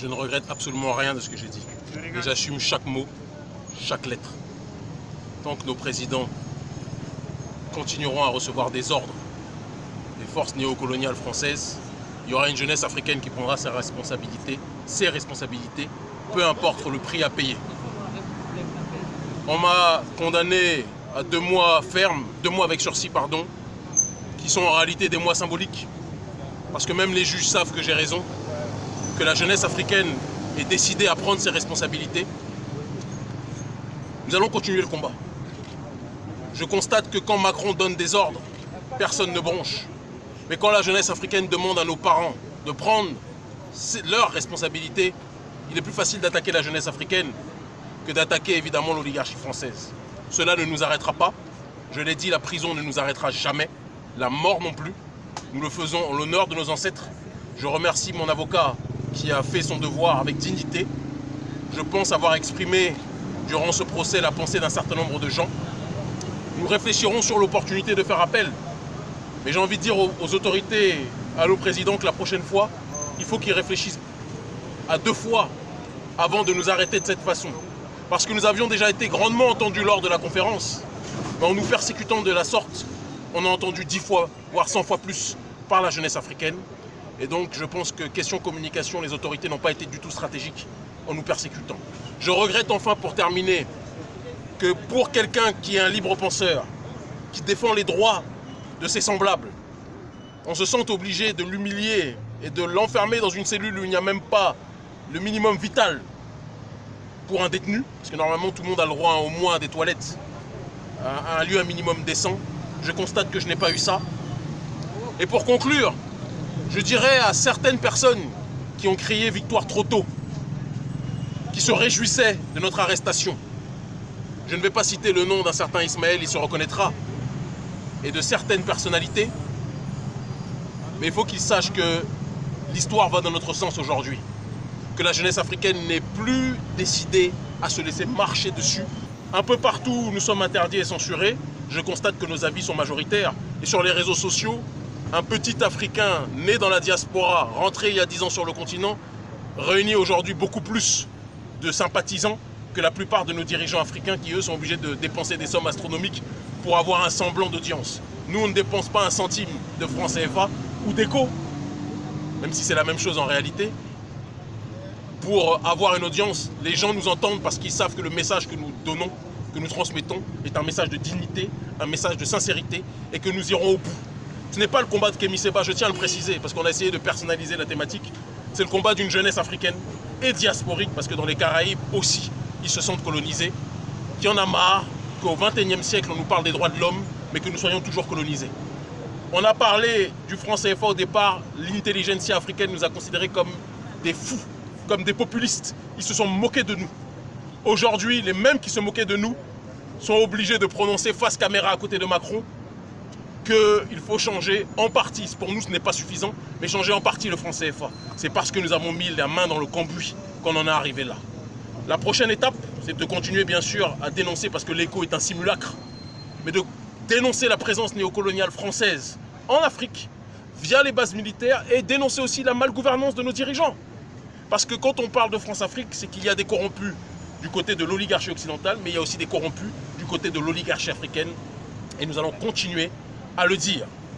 Je ne regrette absolument rien de ce que j'ai dit. Et j'assume chaque mot, chaque lettre. Tant que nos présidents continueront à recevoir des ordres des forces néocoloniales françaises, il y aura une jeunesse africaine qui prendra ses responsabilités, ses responsabilités, peu importe le prix à payer. On m'a condamné à deux mois ferme, deux mois avec sursis, pardon, qui sont en réalité des mois symboliques. Parce que même les juges savent que j'ai raison, que la jeunesse africaine est décidée à prendre ses responsabilités. Nous allons continuer le combat. Je constate que quand Macron donne des ordres, personne ne bronche. Mais quand la jeunesse africaine demande à nos parents de prendre leurs responsabilités, il est plus facile d'attaquer la jeunesse africaine que d'attaquer évidemment l'oligarchie française. Cela ne nous arrêtera pas. Je l'ai dit, la prison ne nous arrêtera jamais. La mort non plus. Nous le faisons en l'honneur de nos ancêtres. Je remercie mon avocat qui a fait son devoir avec dignité. Je pense avoir exprimé durant ce procès la pensée d'un certain nombre de gens. Nous réfléchirons sur l'opportunité de faire appel. Mais j'ai envie de dire aux, autorités, à nos présidents que la prochaine fois, il faut qu'ils réfléchissent à deux fois avant de nous arrêter de cette façon. Parce que nous avions déjà été grandement entendus lors de la conférence. Mais en nous persécutant de la sorte, on a entendu dix fois, voire cent fois plus par la jeunesse africaine. Et donc je pense que question communication, les autorités n'ont pas été du tout stratégiques en nous persécutant. Je regrette enfin pour terminer que pour quelqu'un qui est un libre penseur, qui défend les droits de ses semblables, on se sente obligé de l'humilier et de l'enfermer dans une cellule où il n'y a même pas le minimum vital pour un détenu, parce que normalement tout le monde a le droit au moins à des toilettes, à un lieu un minimum décent. Je constate que je n'ai pas eu ça. Et pour conclure, je dirais à certaines personnes qui ont crié victoire trop tôt, qui se réjouissaient de notre arrestation, je ne vais pas citer le nom d'un certain Ismaël, il se reconnaîtra, et de certaines personnalités, mais il faut qu'ils sachent que l'histoire va dans notre sens aujourd'hui que la jeunesse africaine n'est plus décidée à se laisser marcher dessus. Un peu partout où nous sommes interdits et censurés, je constate que nos avis sont majoritaires. Et sur les réseaux sociaux, un petit Africain né dans la diaspora, rentré il y a 10 ans sur le continent, réunit aujourd'hui beaucoup plus de sympathisants que la plupart de nos dirigeants africains qui, eux, sont obligés de dépenser des sommes astronomiques pour avoir un semblant d'audience. Nous, on ne dépense pas un centime de francs CFA ou d'écho, même si c'est la même chose en réalité, pour avoir une audience, les gens nous entendent parce qu'ils savent que le message que nous donnons, que nous transmettons, est un message de dignité, un message de sincérité et que nous irons au bout. Ce n'est pas le combat de Kémy Seba, je tiens à le préciser, parce qu'on a essayé de personnaliser la thématique. C'est le combat d'une jeunesse africaine et diasporique, parce que dans les Caraïbes aussi, ils se sentent colonisés, qui en a marre qu'au XXIe siècle, on nous parle des droits de l'homme, mais que nous soyons toujours colonisés. On a parlé du franc CFA au départ, l'intelligentsia africaine nous a considérés comme des fous comme des populistes. Ils se sont moqués de nous. Aujourd'hui, les mêmes qui se moquaient de nous sont obligés de prononcer face caméra à côté de Macron qu'il faut changer en partie, pour nous ce n'est pas suffisant, mais changer en partie le franc CFA. C'est parce que nous avons mis la main dans le cambouis qu'on en est arrivé là. La prochaine étape, c'est de continuer bien sûr à dénoncer, parce que l'écho est un simulacre, mais de dénoncer la présence néocoloniale française en Afrique via les bases militaires et dénoncer aussi la malgouvernance de nos dirigeants. Parce que quand on parle de France-Afrique, c'est qu'il y a des corrompus du côté de l'oligarchie occidentale, mais il y a aussi des corrompus du côté de l'oligarchie africaine. Et nous allons continuer à le dire.